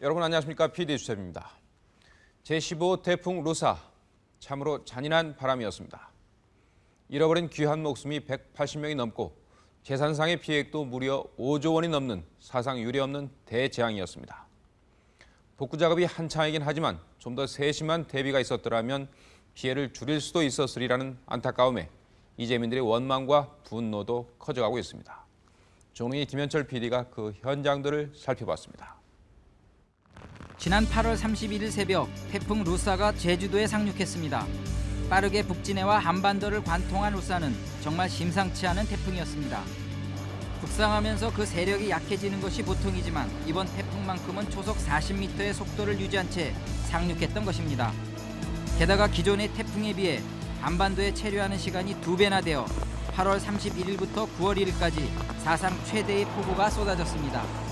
여러분 안녕하십니까 PD 수첩입니다. 제15 태풍 루사 참으로 잔인한 바람이었습니다. 잃어버린 귀한 목숨이 180명이 넘고 재산상의 피해액도 무려 5조 원이 넘는 사상 유례없는 대재앙이었습니다. 복구 작업이 한창이긴 하지만 좀 더 세심한 대비가 있었더라면 피해를 줄일 수도 있었으리라는 안타까움에 이재민들의 원망과 분노도 커져가고 있습니다. 종이 김현철 PD가 그 현장들을 살펴봤습니다. 지난 8월 31일 새벽 태풍 루사가 제주도에 상륙했습니다. 빠르게 북진해와 한반도를 관통한 루사는 정말 심상치 않은 태풍이었습니다. 북상하면서 그 세력이 약해지는 것이 보통이지만 이번 태풍만큼은 초속 40m의 속도를 유지한 채 상륙했던 것입니다. 게다가 기존의 태풍에 비해 한반도에 체류하는 시간이 두 배나 되어 8월 31일부터 9월 1일까지 사상 최대의 폭우가 쏟아졌습니다.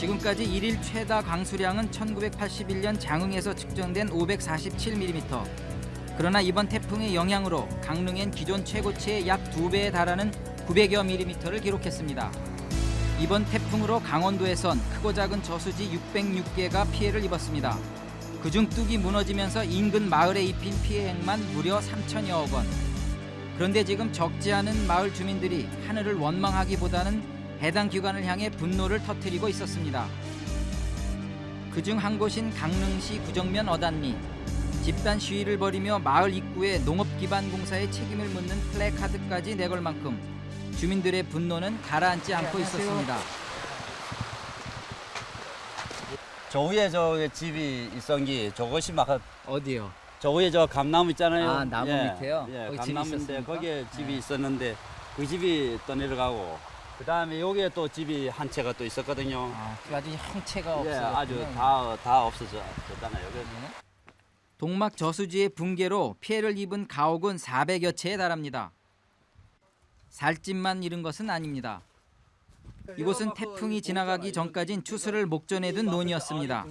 지금까지 1일 최다 강수량은 1981년 장흥에서 측정된 547mm. 그러나 이번 태풍의 영향으로 강릉엔 기존 최고치의 약 2배에 달하는 900여 mm를 기록했습니다. 이번 태풍으로 강원도에선 크고 작은 저수지 606개가 피해를 입었습니다. 그중 뚝이 무너지면서 인근 마을에 입힌 피해액만 무려 3천여억 원. 그런데 지금 적지 않은 마을 주민들이 하늘을 원망하기보다는 해당 기관을 향해 분노를 터뜨리고 있었습니다. 그중 한 곳인 강릉시 구정면 어단리. 집단 시위를 벌이며 마을 입구에 농업기반 공사의 책임을 묻는 플래카드까지 내걸 만큼 주민들의 분노는 가라앉지 않고 있었습니다. 저 위에 저 집이 게 저것이 막 어디요? 저 위에 저 감나무 있잖아요. 아, 나무 밑에요? 예, 거기 감나무인데? 거기에 집이 네. 있었는데 그 집이 떠내려가고 그 다음에 여기에 또 집이 한 채가 또 있었거든요. 아, 그 아주 형체가 예, 없어졌군요. 아주 다 다 없어졌잖아요. 그래서 동막 저수지의 붕괴로 피해를 입은 가옥은 400여 채에 달합니다. 살집만 잃은 것은 아닙니다. 이곳은 태풍이 지나가기 전까진 추수를 목전에 둔 논이었습니다.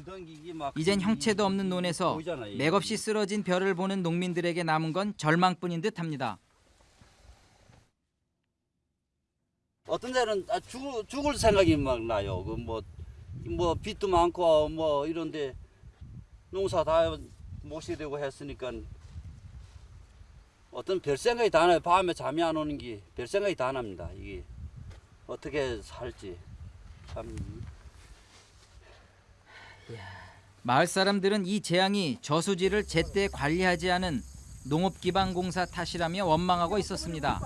이젠 형체도 없는 논에서 맥없이 쓰러진 별을 보는 농민들에게 남은 건 절망뿐인 듯합니다. 어떤 데는 아, 죽, 죽을 생각이 막 나요. 그 뭐 뭐 빚도 많고 뭐 이런데 농사 다 못이 되고 했으니까 어떤 별 생각이 다 나요. 밤에 잠이 안 오는 게 별 생각이 다 납니다. 이게 어떻게 살지 참 마을 사람들은 이 재앙이 저수지를 제때 관리하지 않은 농업기반공사 탓이라며 원망하고 있었습니다.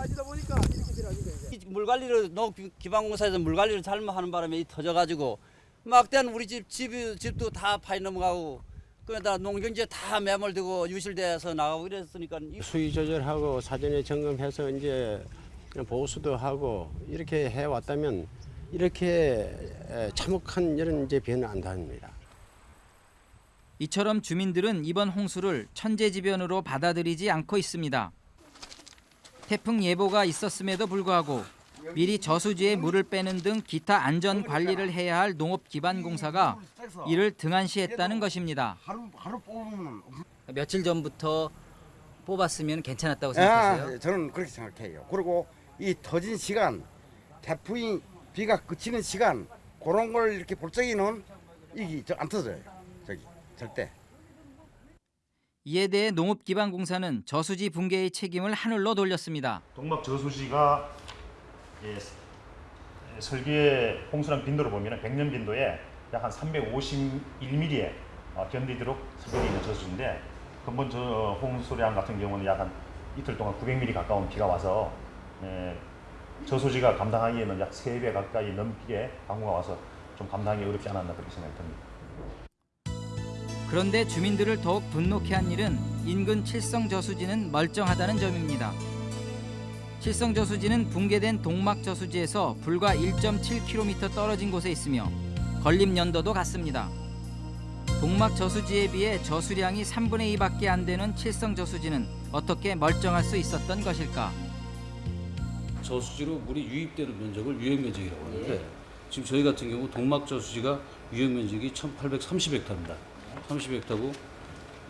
이물 관리를 농 기반공사에서 물 관리를 잘못하는 바람에 이 터져가지고 막대는 우리 집 집이 집도 다 파이 넘어가고 그러다 농경지에 다 매몰되고 유실돼서 나가고 이랬으니까 이 수위 조절하고 사전에 점검해서 이제 보수도 하고 이렇게 해 왔다면 이렇게 에, 참혹한 이런 이제 변은 안 답니다. 이처럼 주민들은 이번 홍수를 천재지변으로 받아들이지 않고 있습니다. 태풍 예보가 있었음에도 불구하고 미리 저수지에 물을 빼는 등 기타 안전 관리를 해야 할 농업 기반 공사가 이를 등한시했다는 것입니다. 며칠 전부터 뽑았으면 괜찮았다고 아, 저는 그렇게 생각해요. 그리고 이 터진 시간, 태풍이 비가 그치는 시간 그런 걸 이렇게 볼 적에는 이게 저안 터져요. 저기 절대. 이에 대해 농업기반공사는 저수지 붕괴의 책임을 하늘로 돌렸습니다. 동막 저수지가 예, 예, 설계 홍수랑 빈도를 보면 100년 빈도에 약 한 351mm에 어, 견디도록 설계되어 있는 저수지인데 근본 저 홍수량 같은 경우는 약 한 이틀 동안 900mm 가까운 비가 와서 예, 저수지가 감당하기에는 약 3배 가까이 넘게 방구가 와서 좀 감당하기 어렵지 않았나 그렇게 생각이 듭니다. 그런데 주민들을 더욱 분노케 한 일은 인근 칠성 저수지는 멀쩡하다는 점입니다. 칠성 저수지는 붕괴된 동막 저수지에서 불과 1.7km 떨어진 곳에 있으며 건립 연도도 같습니다. 동막 저수지에 비해 저수량이 3분의 2밖에 안 되는 칠성 저수지는 어떻게 멀쩡할 수 있었던 것일까? 저수지로 물이 유입되는 면적을 유역 면적이라고 하는데 지금 저희 같은 경우 동막 저수지가 유역 면적이 1,830헥타입니다. 30헥타고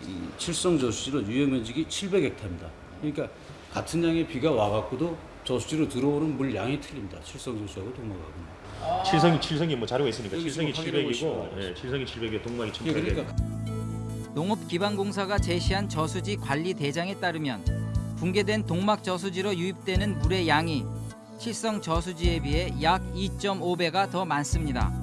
이 칠성 저수지는 유역 면적이 700헥타입니다. 그러니까 같은 양의 비가 와갖고도 저수지로 들어오는 물 양이 틀립니다. 칠성 저수지하고 동막하고. 칠성이 칠성이 뭐 자료가 있으니까 칠성이 지금 확인해 700이고 보시면 예, 칠성이 700에 동막이 예, 1800. 그러니까 농업기반공사가 제시한 저수지 관리 대장에 따르면 붕괴된 동막 저수지로 유입되는 물의 양이 칠성 저수지에 비해 약 2.5배가 더 많습니다.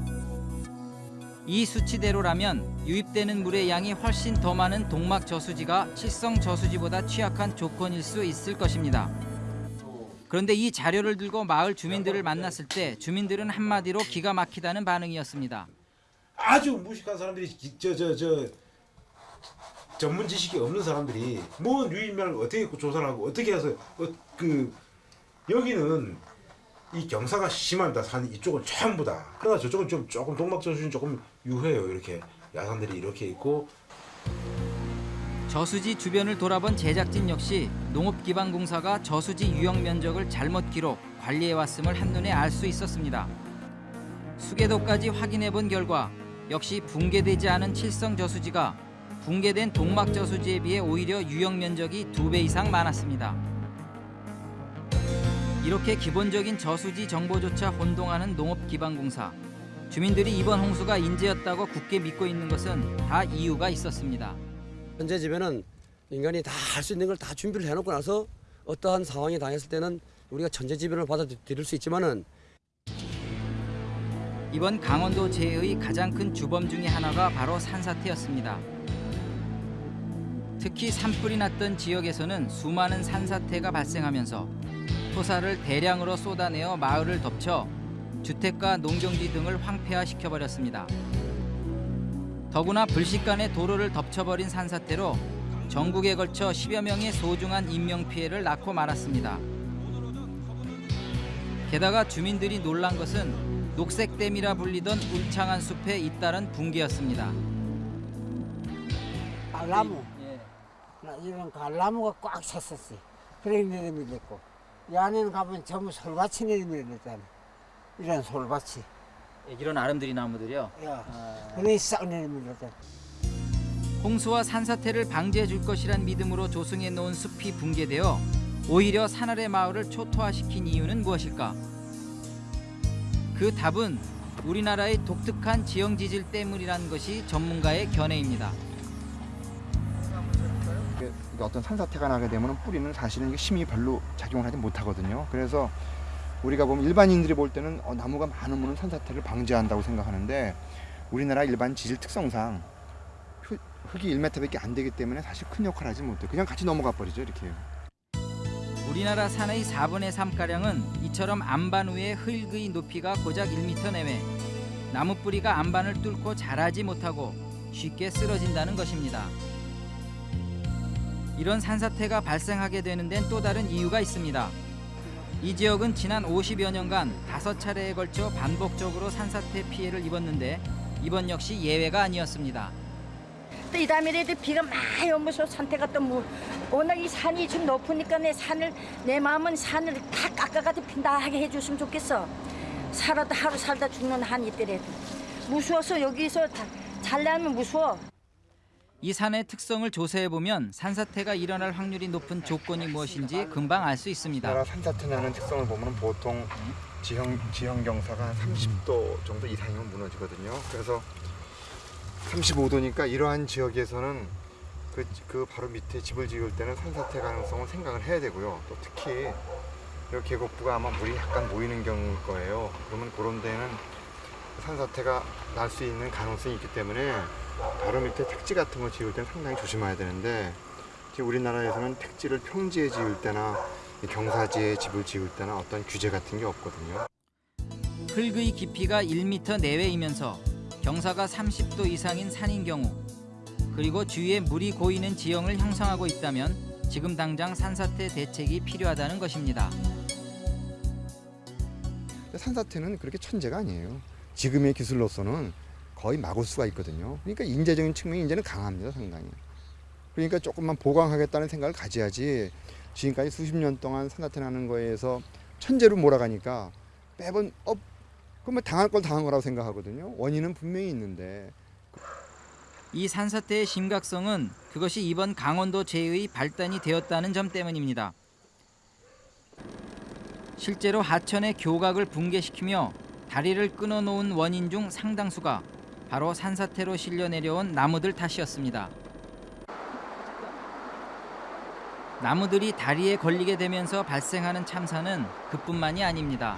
이 수치대로라면 유입되는 물의 양이 훨씬 더 많은 동막 저수지가 칠성 저수지보다 취약한 조건일 수 있을 것입니다. 그런데 이 자료를 들고 마을 주민들을 만났을 때 주민들은 한마디로 기가 막히다는 반응이었습니다. 아주 무식한 사람들이 저 저 저 전문 지식이 없는 사람들이 뭔 유인면을 어떻게 조사를 하고 어떻게 해서 어, 그 여기는 이 경사가 심합니다. 산 이쪽은 전부 다. 그러나 저쪽은 좀 조금 동막 저수지는 조금 유해요. 이렇게 야산들이 이렇게 있고 저수지 주변을 돌아본 제작진 역시 농업기반공사가 저수지 유형 면적을 잘못 기록, 관리해 왔음을 한눈에 알 수 있었습니다. 수계도까지 확인해 본 결과 역시 붕괴되지 않은 칠성 저수지가 붕괴된 동막 저수지에 비해 오히려 유형 면적이 두 배 이상 많았습니다. 이렇게 기본적인 저수지 정보조차 혼동하는 농업기반공사. 주민들이 이번 홍수가 인재였다고 굳게 믿고 있는 것은 다 이유가 있었습니다. 현재 집에는 인간이 다 할 수 있는 걸 다 준비를 해놓고 나서 어떠한 상황이 당했을 때는 우리가 천재지변을 받아들일 수 있지만은 이번 강원도 재해의 가장 큰 주범 중의 하나가 바로 산사태였습니다. 특히 산불이 났던 지역에서는 수많은 산사태가 발생하면서 토사를 대량으로 쏟아내어 마을을 덮쳐 주택과 농경지 등을 황폐화시켜버렸습니다. 더구나 불식간에 도로를 덮쳐버린 산사태로 전국에 걸쳐 10여 명의 소중한 인명피해를 낳고 말았습니다. 게다가 주민들이 놀란 것은 녹색댐이라 불리던 울창한 숲에 잇따른 붕괴였습니다. 갈나무 나 이런 갈나무가 꽉 찼었어 그래 내리밀렸고 이 안에는 가면 전부 솔밭이 내리밀렸잖아 이런 솔밭이 이런 아름드리 나무들이요. 야 그래 싹 내리밀렸잖아 홍수와 산사태를 방지해 줄 것이란 믿음으로 조성해 놓은 숲이 붕괴되어 오히려 산아래 마을을 초토화시킨 이유는 무엇일까? 그 답은 우리나라의 독특한 지형 지질 때문이라는 것이 전문가의 견해입니다. 이게 어떤 산사태가 나게 되면 뿌리는 사실은 힘이 별로 작용을 하지 못하거든요. 그래서 우리가 보면 일반인들이 볼 때는 어, 나무가 많으면 산사태를 방지한다고 생각하는데 우리나라 일반 지질 특성상 흙- 흙이 1m밖에 안 되기 때문에 사실 큰 역할을 하지 못해요. 그냥 같이 넘어가 버리죠 이렇게. 우리나라 산의 4분의 3가량은 이처럼 안반 위의 흙의 높이가 고작 1m 내외 나무 뿌리가 안반을 뚫고 자라지 못하고 쉽게 쓰러진다는 것입니다. 이런 산사태가 발생하게 되는 데는 또 다른 이유가 있습니다. 이 지역은 지난 50여 년간 다섯 차례에 걸쳐 반복적으로 산사태 피해를 입었는데 이번 역시 예외가 아니었습니다. 또 이 다음에 애들 비가 많이 오면서 상태가 또 뭐, 워낙 이 산이 좀 높으니까 내 산을 내 마음은 산을 다 깎아가지고 빈다하게 해줬으면 좋겠어. 살아도 하루 살다 죽는 한이 있더라도 무서워서 여기서 다 잘나면 무서워. 이 산의 특성을 조사해 보면 산사태가 일어날 확률이 높은 조건이 무엇인지 금방 알 수 있습니다. 산사태 나는 특성을 보면 보통 지형 지형 경사가 한 30도 정도 이상이면 무너지거든요. 그래서 35도니까 이러한 지역에서는 그, 그 바로 밑에 집을 지을 때는 산사태 가능성을 생각을 해야 되고요. 또 특히 이 계곡부가 아마 물이 약간 모이는 경우일 거예요. 그러면 그런 데는 산사태가 날 수 있는 가능성이 있기 때문에 바로 밑에 택지 같은 거 지을 때는 상당히 조심해야 되는데 지금 우리나라에서는 택지를 평지에 지을 때나 이 경사지에 집을 지을 때나 어떤 규제 같은 게 없거든요. 흙의 깊이가 1m 내외이면서 경사가 30도 이상인 산인 경우 그리고 주위에 물이 고이는 지형을 형성하고 있다면 지금 당장 산사태 대책이 필요하다는 것입니다. 산사태는 그렇게 천재가 아니에요. 지금의 기술로서는 거의 막을 수가 있거든요. 그러니까 인재적인 측면이 이제는 강합니다, 상당히. 그러니까 조금만 보강하겠다는 생각을 가져야지 지금까지 수십 년 동안 산사태 나는 거에서 천재로 몰아가니까 매번 어 그러면 당할 걸 당한 거라고 생각하거든요. 원인은 분명히 있는데 이 산사태의 심각성은 그것이 이번 강원도 재해의 발단이 되었다는 점 때문입니다. 실제로 하천의 교각을 붕괴시키며 다리를 끊어놓은 원인 중 상당수가 바로 산사태로 실려 내려온 나무들 탓이었습니다. 나무들이 다리에 걸리게 되면서 발생하는 참사는 그뿐만이 아닙니다.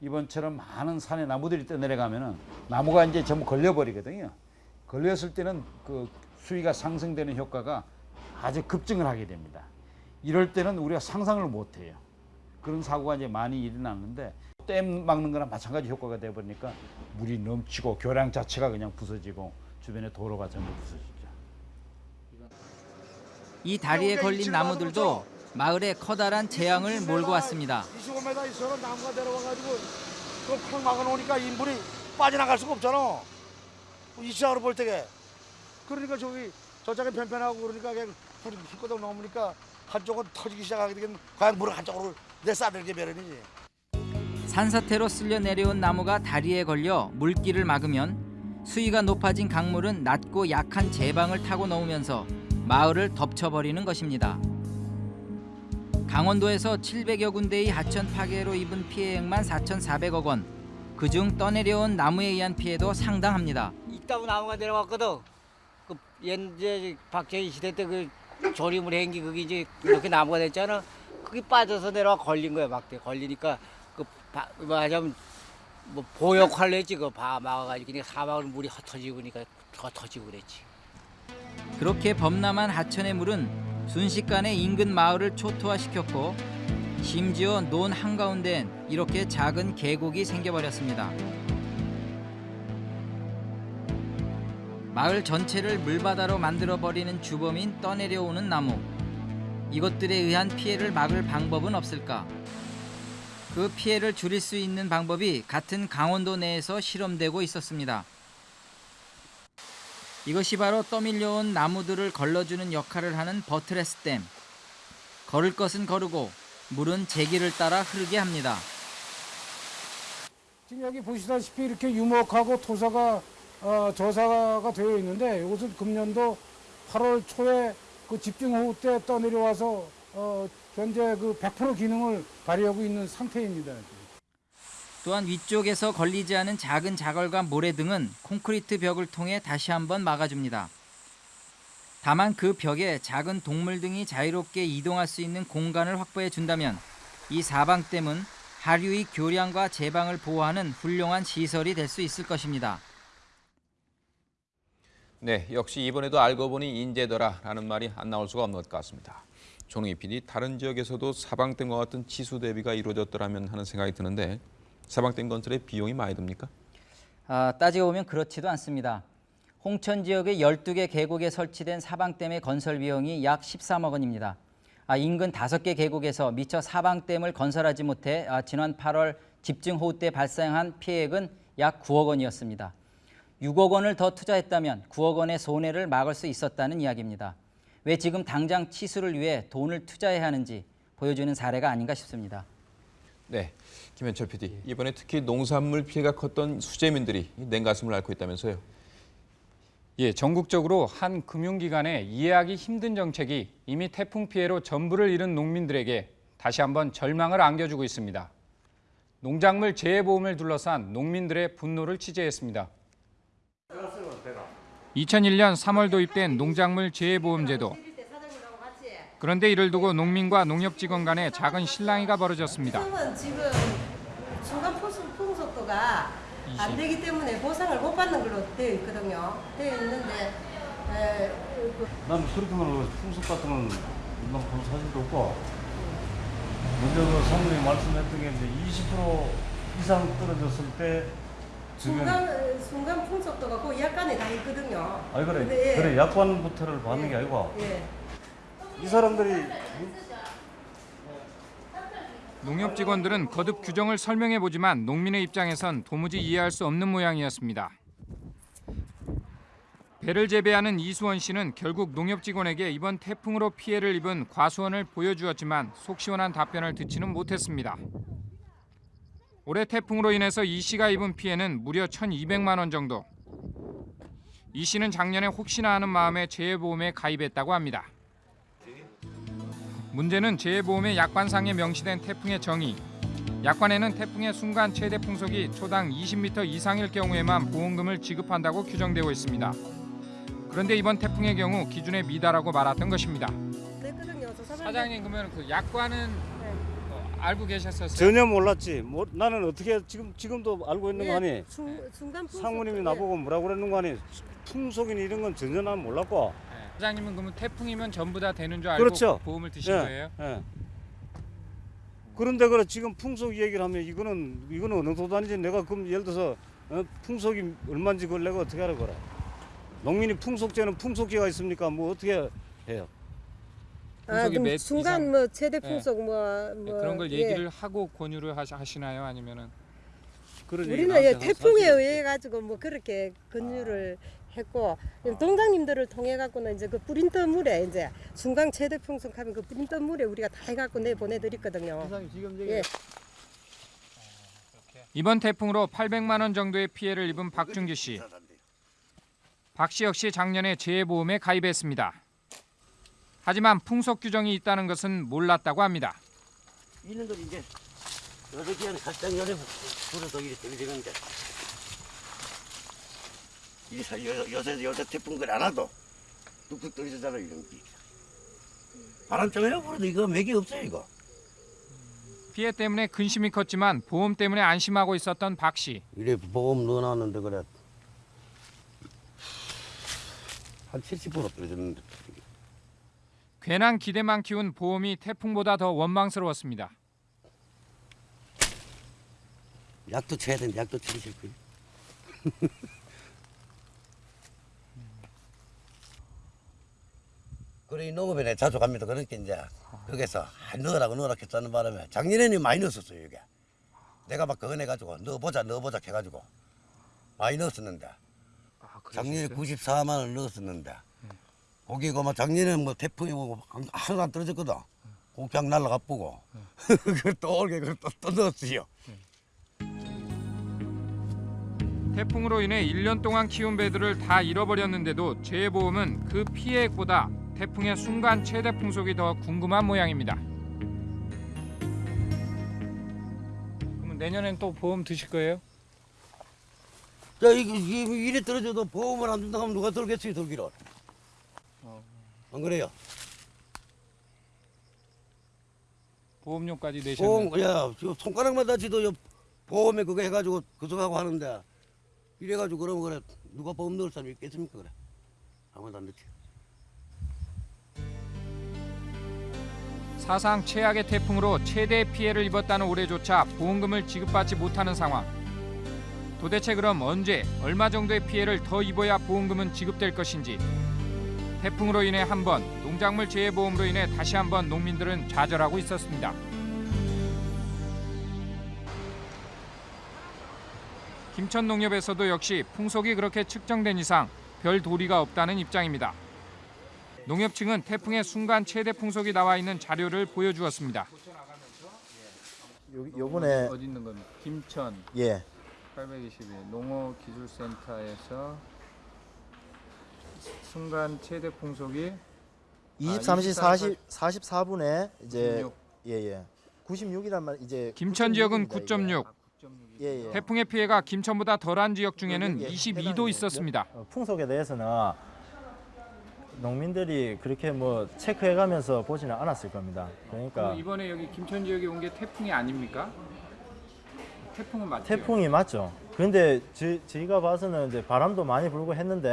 이번처럼 많은 산에 나무들이 떠내려가면은 나무가 이제 전부 걸려버리거든요. 걸렸을 때는 그 수위가 상승되는 효과가 아주 급증을 하게 됩니다. 이럴 때는 우리가 상상을 못 해요. 그런 사고가 이제 많이 일어나는데 댐 막는 거랑 마찬가지 효과가 돼 버리니까 물이 넘치고 교량 자체가 그냥 부서지고 주변의 도로가 전부 부서지죠. 이 다리에 걸린 나무들도 마을에 커다란 재앙을 몰고 왔습니다. 25m 있어서 나무가 내려와가지고 그팍 막아놓으니까 인물이 빠져나갈 수가 없잖아. 이 시장으로 볼 때게. 그러니까 저기 저쪽에 편편하고 그러니까 그냥 불이 휘거덕 넘으니까 한쪽은 터지기 시작하게 되면 과연 물을 한쪽으로 내싸들게 마련이지. 산사태로 쓸려 내려온 나무가 다리에 걸려 물길을 막으면 수위가 높아진 강물은 낮고 약한 제방을 타고 넘으면서 마을을 덮쳐버리는 것입니다. 강원도에서 700여 군데의 하천 파괴로 입은 피해액만 4,400억 원. 그중 떠내려온 나무에 의한 피해도 상당합니다. 이따구 나무가 내려왔거든. 그 옛제 박정희 시대 때 그 조림을 행기 그게 이제 이렇게 나무가 됐잖아. 그게 빠져서 내려와 걸린 거야 막대 걸리니까 그 바, 말하자면 뭐 보역할래 했지 그바 막아가지고 그러니까 사방을 물이 흩어지고 그러니까 흩어지고 그랬지. 그렇게 범람한 하천의 물은 순식간에 인근 마을을 초토화시켰고 심지어 논 한가운데엔 이렇게 작은 계곡이 생겨버렸습니다. 마을 전체를 물바다로 만들어버리는 주범인 떠내려오는 나무. 이것들에 의한 피해를 막을 방법은 없을까? 그 피해를 줄일 수 있는 방법이 같은 강원도 내에서 실험되고 있었습니다. 이것이 바로 떠밀려온 나무들을 걸러주는 역할을 하는 버트레스 댐. 걸을 것은 거르고 물은 제기를 따라 흐르게 합니다. 지금 여기 보시다시피 이렇게 유목하고 토사가 어, 저사가 되어 있는데 이것은 금년도 8월 초에 그 집중호우 때 떠내려와서 어, 현재 그 100% 기능을 발휘하고 있는 상태입니다. 또한 위쪽에서 걸리지 않은 작은 자갈과 모래 등은 콘크리트 벽을 통해 다시 한번 막아줍니다. 다만 그 벽에 작은 동물 등이 자유롭게 이동할 수 있는 공간을 확보해 준다면 이 사방댐은 하류의 교량과 제방을 보호하는 훌륭한 시설이 될 수 있을 것입니다. 네, 역시 이번에도 알고 보니 인재더라라는 말이 안 나올 수가 없는 것 같습니다. 조능희 PD, 다른 지역에서도 사방 댐과 같은 치수 대비가 이루어졌더라면 하는 생각이 드는데 사방 댐 건설에 비용이 많이 듭니까? 아, 따지고 보면 그렇지도 않습니다. 홍천 지역의 12개 계곡에 설치된 사방댐의 건설 비용이 약 13억 원입니다. 아, 인근 5개 계곡에서 미처 사방댐을 건설하지 못해 아, 지난 8월 집중호우 때 발생한 피해액은 약 9억 원이었습니다. 6억 원을 더 투자했다면 9억 원의 손해를 막을 수 있었다는 이야기입니다. 왜 지금 당장 치수를 위해 돈을 투자해야 하는지 보여주는 사례가 아닌가 싶습니다. 네, 김현철 PD. 이번에 특히 농산물 피해가 컸던 수재민들이 냉가슴을 앓고 있다면서요. 예, 전국적으로 한 금융기관의 이해하기 힘든 정책이 이미 태풍 피해로 전부를 잃은 농민들에게 다시 한번 절망을 안겨주고 있습니다. 농작물 재해보험을 둘러싼 농민들의 분노를 취재했습니다. 2001년 3월 도입된 농작물 재해보험제도. 그런데 이를 두고 농민과 농협직원 간의 작은 실랑이가 벌어졌습니다. 지금 풍속, 풍속도가 안 되기 때문에 보상을 못 받는 걸로 되어 있거든요. 되어 있는데 에, 그난 그렇게 말하고 풍속 같은 건난본 사실도 없고 먼저 그 사모님 말씀했던 게 이제 20% 이상 떨어졌을 때 순간 순간 풍속도가 그 약간에 다 있거든요. 아니 그래 근데 예. 그래 약관부터를 받는 게 아니고 예. 이 사람들이 농협 직원들은 거듭 규정을 설명해 보지만 농민의 입장에선 도무지 이해할 수 없는 모양이었습니다. 배를 재배하는 이수원 씨는 결국 농협 직원에게 이번 태풍으로 피해를 입은 과수원을 보여주었지만 속 시원한 답변을 듣지는 못했습니다. 올해 태풍으로 인해서 이 씨가 입은 피해는 무려 1,200만 원 정도. 이 씨는 작년에 혹시나 하는 마음에 재해보험에 가입했다고 합니다. 문제는 재해보험의 약관상에 명시된 태풍의 정의. 약관에는 태풍의 순간 최대 풍속이 초당 20m 이상일 경우에만 보험금을 지급한다고 규정되어 있습니다. 그런데 이번 태풍의 경우 기준에 미달하고 말았던 것입니다. 사람 사장님 그러면 그 약관은 어, 알고 계셨었어요? 전혀 몰랐지. 뭐, 나는 어떻게 지금 지금도 알고 있는 거 아니? 예, 중, 중간 풍속 상무님이 예. 나보고 뭐라고 그러는 거 아니? 풍속인 이런 건 전혀 난 몰랐고. 사장님은 그러면 태풍이면 전부 다 되는 줄 알고 그렇죠. 보험을 드신 예, 거예요? 예. 그런데 그래 지금 풍속 얘기를 하면 이거는 이거는 어느 도단인지 내가 그럼 예를 들어서 어, 풍속이 얼마인지 그걸 내가 어떻게 알아 그래? 농민이 풍속제는 풍속제가 있습니까? 뭐 어떻게 해요? 아, 풍속이 그럼 몇 중간 이상? 뭐 최대 예. 풍속 뭐, 네, 뭐 그런 걸 예. 얘기를 하고 권유를 하시, 하시 나요? 아니면은 우리는 예, 태풍에 의해 가지고 뭐 그렇게 권유를 했고 동장님들을 통해 갖고는 이제 그 프린터 물에 이제 중간 최대 풍속 하면 그 프린터 물에 우리가 다 해갖고 내 보내드렸거든요. 예. 이번 태풍으로 800만 원 정도의 피해를 입은 박준기 씨. 박 씨 역시 작년에 재해보험에 가입했습니다. 하지만 풍속 규정이 있다는 것은 몰랐다고 합니다. 있는 걸 이제 요렇게 살짝 열에 불어서 이렇게 들리는데 이 사- 요- 요새 요새 태풍 그안 와도 뚝뚝 떨어지잖아 이런 게. 바람 좀 해요 그래도 이거 맥이 없어요 이거. 피해 때문에 근심이 컸지만 보험 때문에 안심하고 있었던 박 씨. 이래 보험 넣어놨는데 그래. 한 70% 떨어졌는데 괜한 기대만 키운 보험이 태풍보다 더 원망스러웠습니다. 약도 쳐야 되는데 약도 치기 싫고요? 그래 이 농업에 내 자주 갑니다. 그러니까 이제 거기서 아, 넣으라고 넣으라 했다는 바람에 작년에는 많이 넣었었어요 이게. 내가 막 그거 내가지고 넣어보자 넣어보자 해가지고 많이 넣었었는데 작년에 94만 원 넣었었는데 거기 그뭐 작년에 뭐 태풍이 오고 하나도 안 떨어졌거든 그 그냥 날라가 보고 그걸 또 올게 그걸 또, 또 넣었어요 태풍으로 인해 1년 동안 키운 배들을 다 잃어버렸는데도 재해보험은 그 피해액보다 태풍의 순간 최대 풍속이 더 궁금한 모양입니다. 그러면 내년엔 또 보험 드실 거예요? 자, 이게, 이게 이래 떨어져도 보험을 안 준다고 하면 누가 들겠어요, 들기를. 안 그래요? 보험료까지 내셨네. 보험, 야, 지도 요 보험에 그거 해가지고 그쪽하고 하는데 이래가지고 그러면 그래 누가 보험 넣을 사람이 있겠습니까 그래 아무도 안 넣지. 사상 최악의 태풍으로 최대 피해를 입었다는 올해조차 보험금을 지급받지 못하는 상황. 도대체 그럼 언제 얼마 정도의 피해를 더 입어야 보험금은 지급될 것인지. 태풍으로 인해 한 번, 농작물 재해 보험으로 인해 다시 한 번 농민들은 좌절하고 있었습니다. 김천 농협에서도 역시 풍속이 그렇게 측정된 이상 별 도리가 없다는 입장입니다. 농협 측은 태풍의 순간 최대 풍속이 나와 있는 자료를 보여주었습니다. 요, 요번에 어디 있는 겁니까? 김천 예 821 농어기술센터에서 순간 최대 풍속이 23시 40 44분에 이제 96. 예 예 96이란 말 이제 김천 지역은 96입니다, 9.6. 예, 예. 태풍의 피해가 김천보다 덜한 지역 중에는 예, 22도 있었습니다. 어, 풍속에 대해서는 농민들이 그렇게 뭐 체크해가면서 보지는 않았을 겁니다. 그러니까 이번에 여기 김천 지역에 온 게 태풍이 아닙니까? 태풍은 맞죠? 태풍이 맞죠. 그런데 저, 저희가 봐서는 이제 바람도 많이 불고 했는데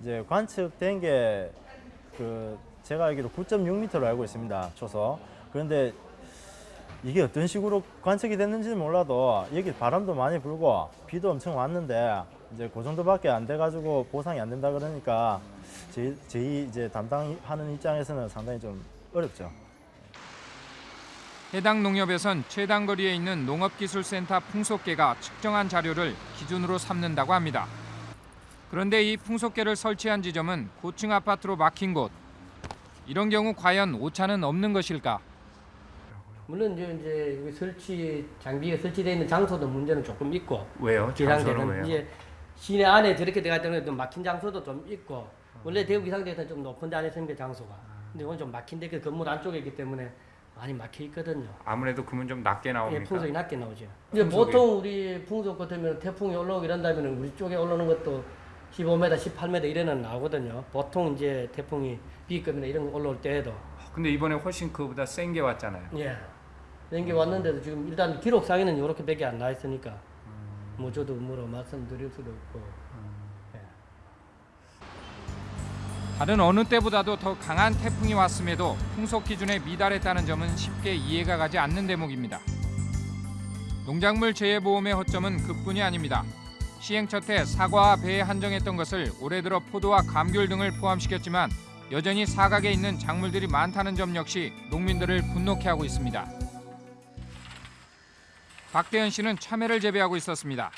이제 관측된 게 그 제가 알기로 9.6m로 알고 있습니다. 초속. 그런데 이게 어떤 식으로 관측이 됐는지는 몰라도 여기 바람도 많이 불고 비도 엄청 왔는데 이제 그 정도밖에 안 돼가지고 보상이 안 된다 그러니까 저희, 저희 이제 담당하는 입장에서는 상당히 좀 어렵죠. 해당 농협에선 최단 거리에 있는 농업기술센터 풍속계가 측정한 자료를 기준으로 삼는다고 합니다. 그런데 이 풍속계를 설치한 지점은 고층 아파트로 막힌 곳. 이런 경우 과연 오차는 없는 것일까? 물론 이제, 이제 여기 설치 장비가 설치되어 있는 장소도 문제는 조금 있고 왜요? 기상대는 장소는 왜요? 이제 시내 안에 저렇게 들어갈 때는 좀 막힌 장소도 좀 있고 원래 대구 기상대에서는 좀 높은 데 안에 있습니다 장소가 근데 오늘 좀 막힌 데 그 건물 안쪽에 있기 때문에 많이 막혀 있거든요. 아무래도 금은 좀 낮게 나옵니까? 예, 풍속이 낮게 나오죠. 이제 풍속이. 보통 우리 풍속 같으면 태풍이 올라오고 이런다면 우리 쪽에 올라오는 것도 15m, 18m 이래는 나오거든요. 보통 이제 태풍이 B급이나 이런 거 올라올 때에도 근데 이번에 훨씬 그보다 센 게 왔잖아요. 예. 이런 게 왔는데도 지금 일단 기록상에는 이렇게 밖에 안 나 있으니까 뭐 저도 뭐로 말씀드릴 수도 없고 다른 어느 때보다도 더 강한 태풍이 왔음에도 풍속 기준에 미달했다는 점은 쉽게 이해가 가지 않는 대목입니다. 농작물 재해보험의 허점은 그뿐이 아닙니다. 시행 첫해 사과와 배에 한정했던 것을 올해 들어 포도와 감귤 등을 포함시켰지만 여전히 사각에 있는 작물들이 많다는 점 역시 농민들을 분노케 하고 있습니다. 박대현 씨는 참외를 재배하고 있었습니다.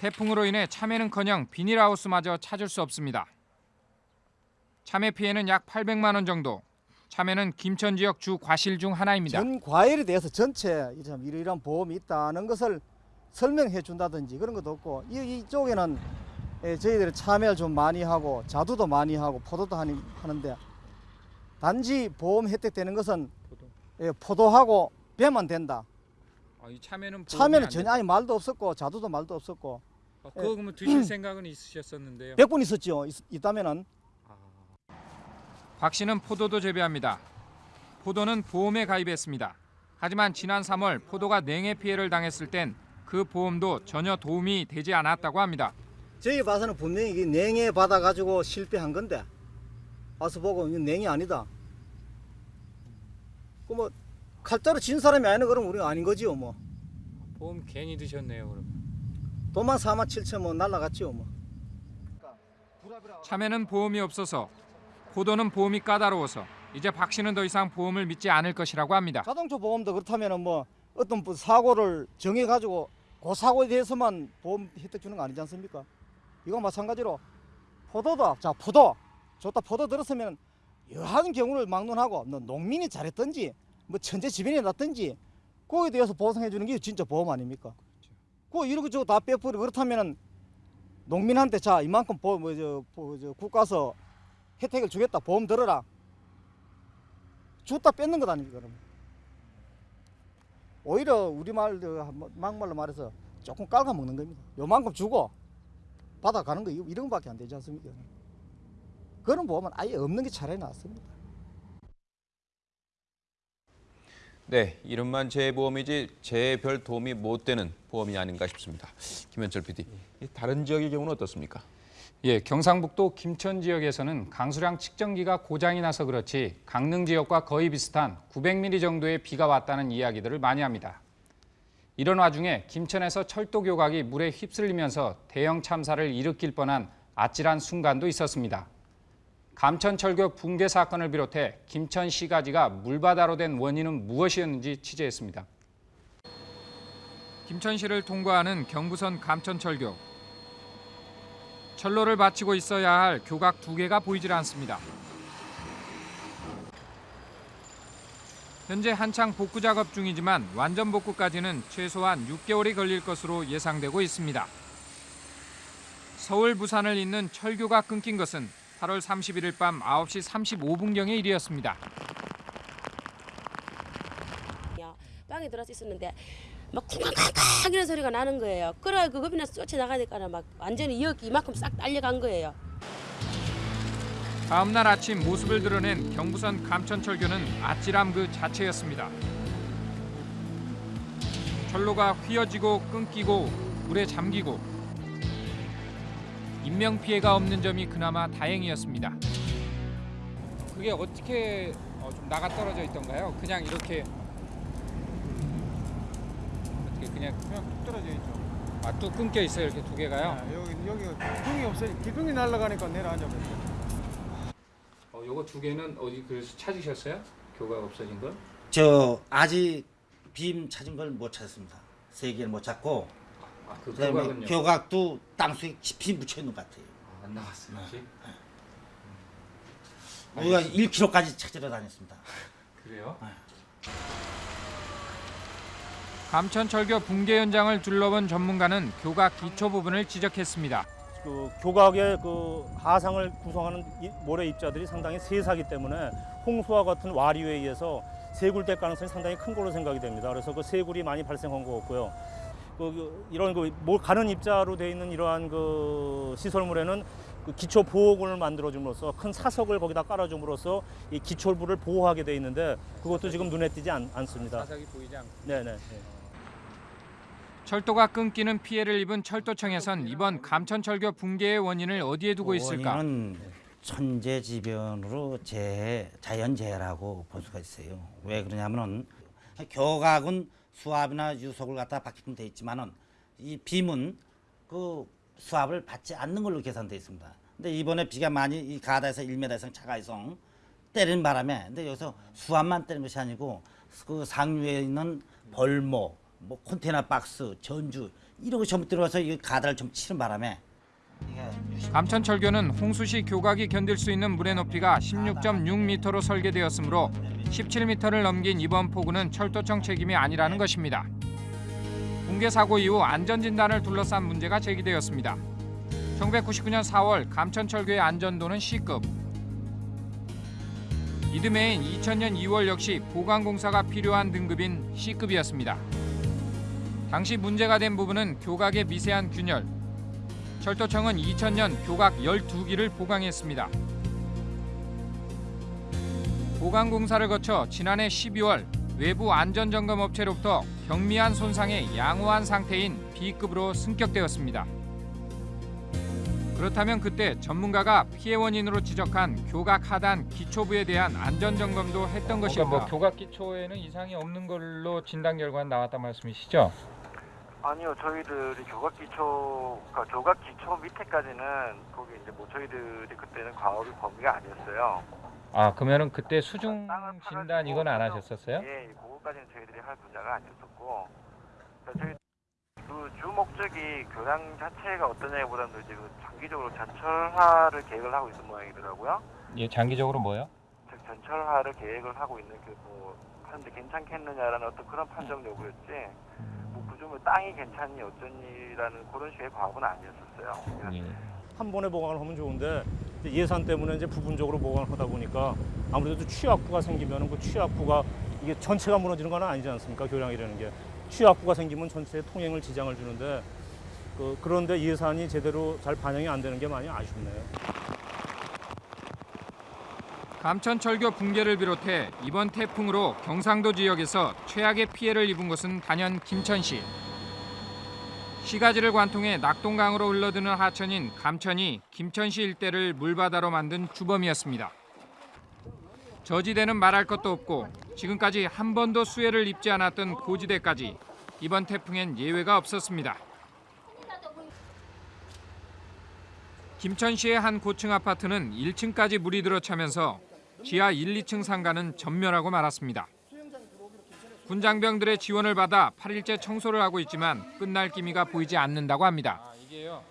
태풍으로 인해 참외는커녕 비닐하우스마저 찾을 수 없습니다. 참외 피해는 약 800만 원 정도. 참외는 김천 지역 주 과실 중 하나입니다. 전 과일에 대해서 전체 참 이러이러한 보험이 있다는 것을 설명해 준다든지 그런 것도 없고 이, 이쪽에는 예, 저희들이 참외를 좀 많이 하고 자두도 많이 하고 포도도 하니, 하는데 단지 보험 혜택 되는 것은 예, 포도 하고 배만 된다. 아, 이 참외는 참외는 안 전혀? 아니 말도 없었고 자두도 말도 없었고 아, 그거 그러면 드실 생각은 있으셨었는데요. 100분 있었죠. 있, 있다면은 박 씨는 포도도 재배합니다. 포도는 보험에 가입했습니다. 하지만 지난 3월 포도가 냉해 피해를 당했을 땐 그 보험도 전혀 도움이 되지 않았다고 합니다. 저희 봐서는 분명히 냉해 받아 가지고 실패한 건데 와서 보고 냉이 아니다. 그뭐 칼자루 진 사람이 아니는 그럼 우리가 아닌 거지요 뭐. 보험 괜히 드셨네요, 그럼. 돈만 4만 7천 뭐 날라갔지요 뭐. 참외는 보험이 없어서 포도는 보험이 까다로워서 이제 박 씨는 더 이상 보험을 믿지 않을 것이라고 합니다. 자동차 보험도 그렇다면은 뭐 어떤 뭐 사고를 정해 가지고 그 사고에 대해서만 보험 혜택 주는 거 아니지 않습니까? 이거 마찬가지로 포도도 자 포도. 좋다. 포도 들었으면 여하는 경우를 막론하고 너 농민이 잘했든지 뭐 천재지변이 났든지 그거에 대해서 보상해 주는 게 진짜 보험 아닙니까? 그거 이러고 저거 다 빼버리고 그렇다면은 농민한테 자 이만큼 보험 뭐저 저 국가서 혜택을 주겠다. 보험 들어라. 줬다 뺏는 것 아닙니까 그러면 오히려 우리말 막말로 말해서 조금 깔아먹는 겁니다 요만큼 주고 받아가는 거 이런 거밖에 안 되지 않습니까 그런 보험은 아예 없는 게 차라리 낫습니다 네, 이름만 재보험이지 재별 도움이 못 되는 보험이 아닌가 싶습니다. 김현철 PD, 이 다른 지역의 경우는 어떻습니까? 예, 경상북도 김천 지역에서는 강수량 측정기가 고장이 나서 그렇지 강릉 지역과 거의 비슷한 900mm 정도의 비가 왔다는 이야기들을 많이 합니다. 이런 와중에 김천에서 철도 교각이 물에 휩쓸리면서 대형 참사를 일으킬 뻔한 아찔한 순간도 있었습니다. 감천철교 붕괴 사건을 비롯해 김천 시가지가 물바다로 된 원인은 무엇이었는지 취재했습니다. 김천시를 통과하는 경부선 감천철교. 철로를 바치고 있어야 할 교각 두 개가 보이질 않습니다. 현재 한창 복구 작업 중이지만 완전 복구까지는 최소한 6개월이 걸릴 것으로 예상되고 있습니다. 서울 부산을 잇는 철교가 끊긴 것은 8월 31일 밤 9시 35분경의 일이었습니다. 빵에 들어서 있었는데 막 쿵쾅쿵쾅 이런 소리가 나는 거예요. 그래 그 겁이나 쫓아나가니까 막 완전히 여기 이만큼 싹 딸려간 거예요. 다음 날 아침 모습을 드러낸 경부선 감천철교는 아찔함 그 자체였습니다. 철로가 휘어지고 끊기고 물에 잠기고 인명 피해가 없는 점이 그나마 다행이었습니다. 그게 어떻게 어, 좀 나가 떨어져 있던가요? 그냥 이렇게 어떻게 그냥 그냥 뚝 떨어져 있죠. 아, 뚝 끊겨 있어요 이렇게 두 개가요? 네, 여기 여기 기둥이 없어요. 기둥이 날아가니까 내려앉아 버렸어요. 어, 요거 두 개는 어디 그래서 찾으셨어요? 교각 없어진 걸? 저 아직 빔 찾은 걸 못 찾았습니다. 세 개를 못 찾고 아, 그 그다음에 교각은요? 교각도 땅속에 깊이 묻혀 있는 것 같아요. 안 나왔어요 아직? 우리가 1km까지 찾으러 다녔습니다. 그래요? 감천철교 붕괴 현장을 둘러본 전문가는 교각 기초 부분을 지적했습니다. 그 교각의 그 하상을 구성하는 이- 모래 입자들이 상당히 세사기 때문에 홍수와 같은 와류에 의해서 세굴될 가능성이 상당히 큰 걸로 생각이 됩니다. 그래서 그 세굴이 많이 발생한 것 같고요. 그, 그 이런 그뭐 가는 입자로 되어 있는 이러한 그 시설물에는 그 기초 보호군을 만들어줌으로써 큰 사석을 거기다 깔아줌으로써 이 기초부를 보호하게 돼 있는데 그것도 지금 눈에 띄지 않, 않습니다. 사석이 보이지 않고. 네네. 철도가 끊기는 피해를 입은 철도청에선 이번 감천철교 붕괴의 원인을 어디에 두고 있을까? 원인은 천재지변으로 재해, 자연재해라고 볼 수가 있어요. 왜 그러냐면은 교각은 수압이나 유속을 갖다 받게끔 돼 있지만은 이 빔은 그 수압을 받지 않는 걸로 계산돼 있습니다. 근데 이번에 비가 많이 이 가다에서 1m 이상 차가 이상 때리는 바람에 근데 여기서 수압만 때리는 것이 아니고 그 상류에 있는 벌목, 뭐 컨테이너 박스, 전주 이런 거 전부 들어가서 이 가다를 좀 치는 바람에 감천철교는 홍수시 교각이 견딜 수 있는 물의 높이가 16.6m로 설계되었으므로 17m를 넘긴 이번 폭우는 철도청 책임이 아니라는 것입니다. 붕괴 사고 이후 안전진단을 둘러싼 문제가 제기되었습니다. 1999년 4월 감천철교의 안전도는 C급. 이듬해인 2000년 2월 역시 보강공사가 필요한 등급인 C급이었습니다. 당시 문제가 된 부분은 교각의 미세한 균열, 철도청은 2000년 교각 12기를 보강했습니다. 보강 공사를 거쳐 지난해 12월 외부 안전점검 업체로부터 경미한 손상에 양호한 상태인 B급으로 승격되었습니다. 그렇다면 그때 전문가가 피해 원인으로 지적한 교각 하단 기초부에 대한 안전 점검도 했던 것일까? 뭐 교각 기초에는 이상이 없는 걸로 진단 결과가 나왔단 말씀이시죠? 아니요, 저희들이 교각 기초, 그러니까 교각 기초 밑에까지는 거기 이제 뭐 저희들이 그때는 과업이 범위가 아니었어요. 아 그러면은 그때 수중 진단 이건 안 하셨었어요? 예, 그거까지는 저희들이 할 분야가 아니었었고, 그러니까 저희 그주 목적이 교량 자체가 어떠냐기보다는 이제 그 장기적으로 전철화를 계획을 하고 있는 모양이더라고요. 예 장기적으로 뭐요? 즉 전철화를 계획을 하고 있는 그뭐 하는데 괜찮겠느냐라는 어떤 그런 판정 요구였지. 뭐 그중에 땅이 괜찮니 어쩌니라는 그런 식의 과업은 아니었었어요. 예. 한 번에 보강을 하면 좋은데 예산 때문에 이제 부분적으로 보강을 하다 보니까 아무래도 취약부가 생기면 그 취약부가 이게 전체가 무너지는 건 아니지 않습니까 교량이라는 게 취약부가 생기면 전체에 통행을 지장을 주는데 그, 그런데 예산이 제대로 잘 반영이 안 되는 게 많이 아쉽네요. 감천철교 붕괴를 비롯해 이번 태풍으로 경상도 지역에서 최악의 피해를 입은 곳은 단연 김천시. 시가지를 관통해 낙동강으로 흘러드는 하천인 감천이 김천시 일대를 물바다로 만든 주범이었습니다. 저지대는 말할 것도 없고 지금까지 한 번도 수해를 입지 않았던 고지대까지 이번 태풍엔 예외가 없었습니다. 김천시의 한 고층 아파트는 1층까지 물이 들어차면서 지하 1, 2층 상가는 전멸하고 말았습니다. 군장병들의 지원을 받아 8일째 청소를 하고 있지만 끝날 기미가 보이지 않는다고 합니다. 이게요.